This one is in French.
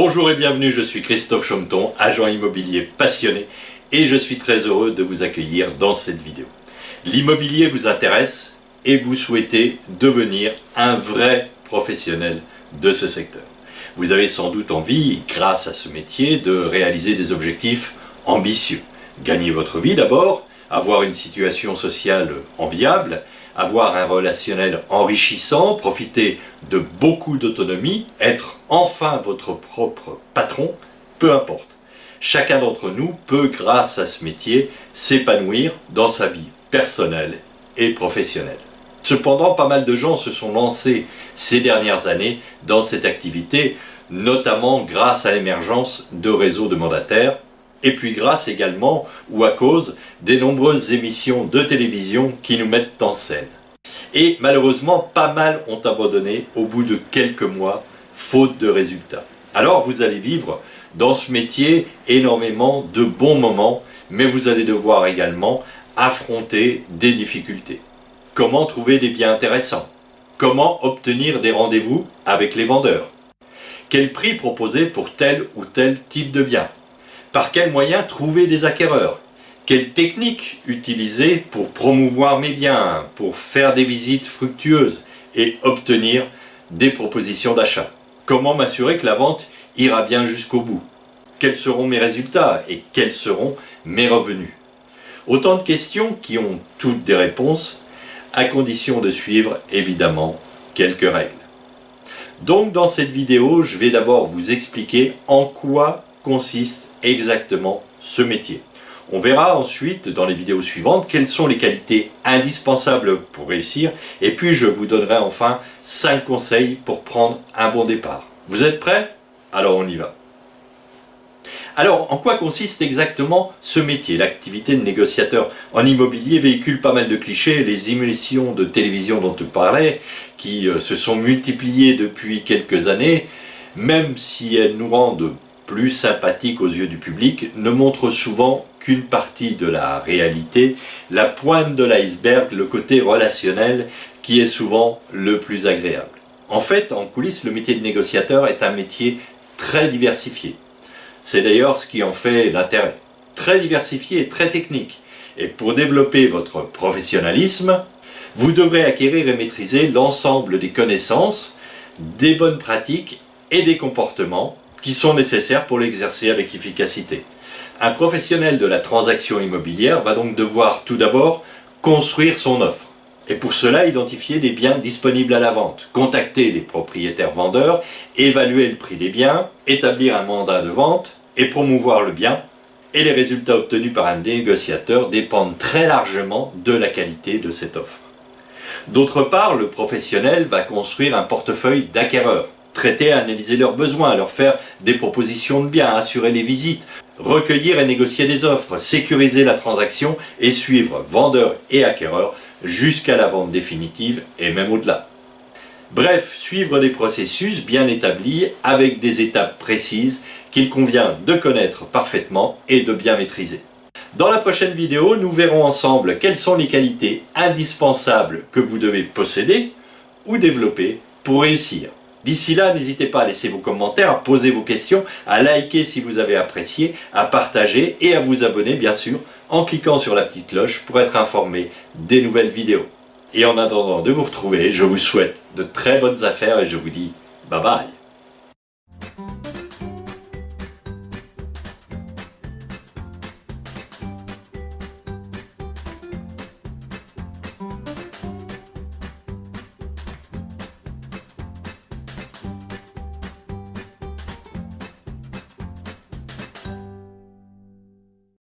Bonjour et bienvenue, je suis Christophe Chomton, agent immobilier passionné et je suis très heureux de vous accueillir dans cette vidéo. L'immobilier vous intéresse et vous souhaitez devenir un vrai professionnel de ce secteur. Vous avez sans doute envie, grâce à ce métier, de réaliser des objectifs ambitieux. Gagner votre vie d'abord, avoir une situation sociale enviable, avoir un relationnel enrichissant, profiter de beaucoup d'autonomie, être enfin votre propre patron, peu importe. Chacun d'entre nous peut, grâce à ce métier, s'épanouir dans sa vie personnelle et professionnelle. Cependant, pas mal de gens se sont lancés ces dernières années dans cette activité, notamment grâce à l'émergence de réseaux de mandataires, et puis grâce également ou à cause des nombreuses émissions de télévision qui nous mettent en scène. Et malheureusement, pas mal ont abandonné au bout de quelques mois, faute de résultats. Alors vous allez vivre dans ce métier énormément de bons moments, mais vous allez devoir également affronter des difficultés. Comment trouver des biens intéressants? Comment obtenir des rendez-vous avec les vendeurs? Quel prix proposer pour tel ou tel type de bien? Par quels moyens trouver des acquéreurs? Quelle technique utiliser pour promouvoir mes biens, pour faire des visites fructueuses et obtenir des propositions d'achat? Comment m'assurer que la vente ira bien jusqu'au bout? Quels seront mes résultats et quels seront mes revenus? Autant de questions qui ont toutes des réponses, à condition de suivre évidemment quelques règles. Donc dans cette vidéo, je vais d'abord vous expliquer en quoi consiste exactement ce métier. On verra ensuite dans les vidéos suivantes quelles sont les qualités indispensables pour réussir et puis je vous donnerai enfin 5 conseils pour prendre un bon départ. Vous êtes prêts? Alors on y va. Alors, en quoi consiste exactement ce métier? L'activité de négociateur en immobilier véhicule pas mal de clichés. Les émissions de télévision dont tu parlais, qui euh, se sont multipliées depuis quelques années, même si elles nous rendent plus sympathique aux yeux du public, ne montre souvent qu'une partie de la réalité, la pointe de l'iceberg, le côté relationnel qui est souvent le plus agréable. En fait, en coulisses, le métier de négociateur est un métier très diversifié. C'est d'ailleurs ce qui en fait l'intérêt. Très diversifié et très technique. Et pour développer votre professionnalisme, vous devrez acquérir et maîtriser l'ensemble des connaissances, des bonnes pratiques et des comportements qui sont nécessaires pour l'exercer avec efficacité. Un professionnel de la transaction immobilière va donc devoir tout d'abord construire son offre. Et pour cela, identifier les biens disponibles à la vente, contacter les propriétaires vendeurs, évaluer le prix des biens, établir un mandat de vente et promouvoir le bien. Et les résultats obtenus par un négociateur dépendent très largement de la qualité de cette offre. D'autre part, le professionnel va construire un portefeuille d'acquéreurs traiter, analyser leurs besoins, leur faire des propositions de biens, assurer les visites, recueillir et négocier des offres, sécuriser la transaction et suivre vendeurs et acquéreurs jusqu'à la vente définitive et même au-delà. Bref, suivre des processus bien établis avec des étapes précises qu'il convient de connaître parfaitement et de bien maîtriser. Dans la prochaine vidéo, nous verrons ensemble quelles sont les qualités indispensables que vous devez posséder ou développer pour réussir. D'ici là, n'hésitez pas à laisser vos commentaires, à poser vos questions, à liker si vous avez apprécié, à partager et à vous abonner bien sûr en cliquant sur la petite cloche pour être informé des nouvelles vidéos. Et en attendant de vous retrouver, je vous souhaite de très bonnes affaires et je vous dis bye bye